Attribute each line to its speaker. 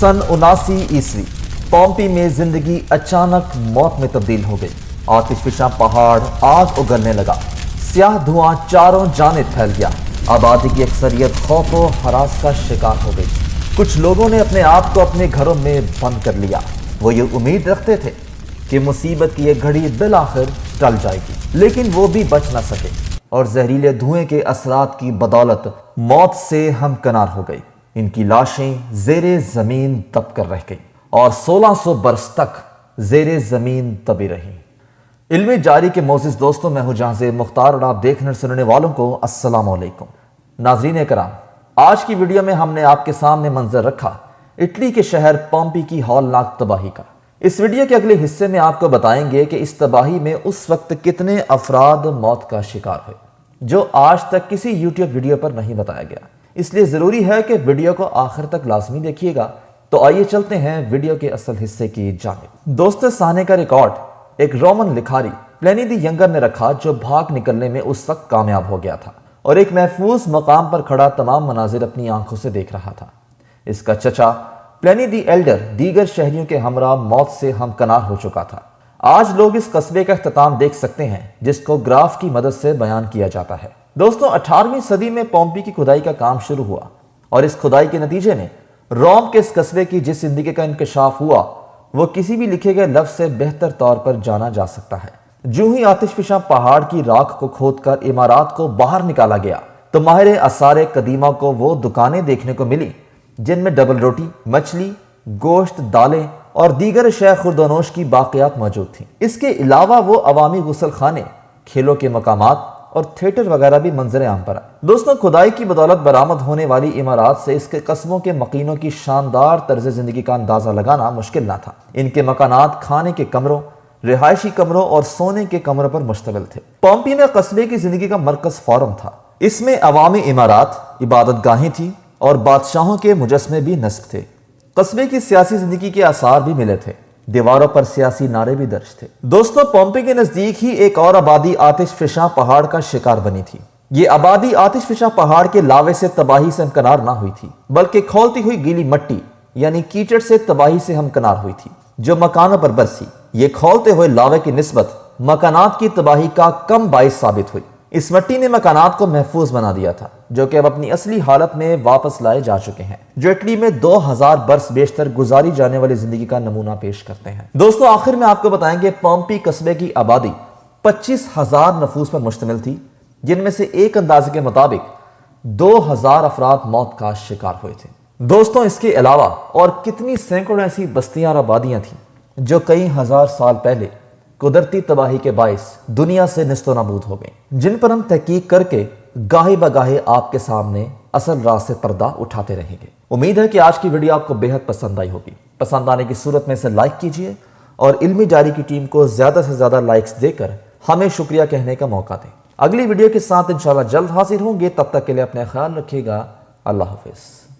Speaker 1: सन उनासी ईस्वी, पोम्पी में ज़िंदगी अचानक मौत में तब्दील हो गई। आतिशफिशा पहाड़ आग उगलने लगा। स्याह धुआँ चारों जाने फैल गया। आबादी की अक्सरियत खौफ और हरास का शिकार हो गई। कुछ लोगों ने अपने आप को अपने घरों में बंद कर लिया। वो ये उम्मीद रखते थे कि मुसीबत की यह घड़ी बिल आखिर टल जाएगी, लेकिन वो भी बच ना सके। और जहरीले धुएँ के असरात की बदौलत मौत से हमकनार हो गई इनकी लाशें जेरे ज़मीन दब कर रह गई और 1600 बरस तक जेरे ज़मीन दबी रही। इल्म जारी के मोजिस दोस्तों, मैं हूँ जहाँ मुख्तार और आप देखने सुनने वालों को अस्सलाम नाजरीन कराम आज की वीडियो में हमने आपके सामने मंजर रखा इटली के शहर पॉम्पी की हौलनाक तबाही का। इस वीडियो के अगले हिस्से में आपको बताएँगे कि इस तबाही में उस वक्त कितने अफराद मौत का शिकार हुए, जो आज तक किसी यूट्यूब वीडियो पर नहीं बताया गया। इसलिए ज़रूरी है कि वीडियो को आखिर तक लाजमी देखिएगा। तो आइए चलते हैं वीडियो के असल हिस्से की जानब। दोस्तों साने का रिकॉर्ड, एक रोमन लिखारी, प्लेनी दी यंगर ने रखा जो भाग निकलने में उस वक्त कामयाब हो गया था और एक महफूज मकाम पर खड़ा तमाम मनाजिर अपनी आँखों से देख रहा था। इसका चचा, प्लेनी दी एल्डर, दीगर शहरियों के हमरा मौत से हम कनार हो चुका था। आज लोग इस कस्बे का अख्ताम देख सकते हैं, जिसको ग्राफ की मदद से बयान किया जाता है। दोस्तों 18वीं सदी में पोम्पी की खुदाई का काम शुरू हुआ और इस खुदाई के नतीजे में रोम के इस कस्बे की जिस ज़िंदगी का इंकशाफ हुआ, वो किसी भी लिखे गए लफ्ज से बेहतर तौर पर जाना जा सकता है। जो ही आतिशफिशा पहाड़ की राख को खोदकर इमारत को बाहर निकाला गया तो माहिर असार कदीमा को वो दुकानें देखने को मिली, जिनमें डबल रोटी, मछली, गोश्त, दालें और दीगर शय खुरदनोश की बाकियात मौजूद थी। इसके अलावा वो अवामी गुसल खाने खेलों के मकामात और थिएटर वगैरह भी मंजर आम पर आए दोस्तों, खुदाई की बदौलत बरामद होने वाली इमारत से इसके कस्बों के मकीनों की शानदार तर्ज ज़िंदगी का अंदाज़ा लगाना मुश्किल ना था। इनके मकानात खाने के कमरों, रिहायशी कमरों और सोने के कमरों पर मुश्तमिल थे। पॉम्पी में कस्बे की ज़िंदगी का मरकज फॉरम था। इसमें अवामी इमारत इबादत गाहें थी और बादशाहों के मुजस्मे भी नस्ब थे। कस्बे की सियासी ज़िंदगी के आसार भी मिले थे। दीवारों पर सियासी नारे भी दर्ज थे। दोस्तों पोम्पे के नज़दीक ही एक और आबादी आतिश फिशा पहाड़ का शिकार बनी थी। ये आबादी आतिश फिशा पहाड़ के लावे से तबाही से हमकनार ना हुई थी, बल्कि खोलती हुई गीली मट्टी, यानी कीचड़ से तबाही से हमकनार हुई थी, जो मकानों पर बरसी। ये खोलते हुए लावे की नस्बत मकानात की तबाही का कम बाइस साबित हुई। इस मट्टी ने मकानात को महफूज बना दिया था, जो कि अब अपनी असली हालत में वापस लाए जा चुके हैं। जो इटली में 2000 बरस बेशतर गुजारी जाने वाली ज़िंदगी का नमूना पेश करते हैं। दोस्तों, आखिर में आपको बताएँगे, पॉम्पी कस्बे की आबादी पच्चीस हज़ार नफूस पर मुश्तमिल थी, जिनमें से एक अंदाजे के मुताबिक दो हज़ार अफराद मौत का शिकार हुए थे। दोस्तों, इसके अलावा और कितनी सैकड़ों ऐसी बस्तियाँ और आबादियाँ थी, जो कई हज़ार साल पहले कुदरती तबाही के बायस दुनिया से नस्तो नबूद हो गई जिन पर हम तहकीक करके गाहे बगाहे आपके सामने असल राह से पर्दा उठाते रहेंगे। उम्मीद है कि आज की वीडियो आपको बेहद पसंद आई होगी। पसंद आने की सूरत में इसे लाइक कीजिए और इल्मी जारी की टीम को ज़्यादा से ज़्यादा लाइक्स देकर हमें शुक्रिया कहने का मौका दें। अगली वीडियो के साथ इंशाल्लाह जल्द हाजिर होंगे। तब तक के लिए अपना ख्याल रखिएगा। अल्लाह हाफिज़।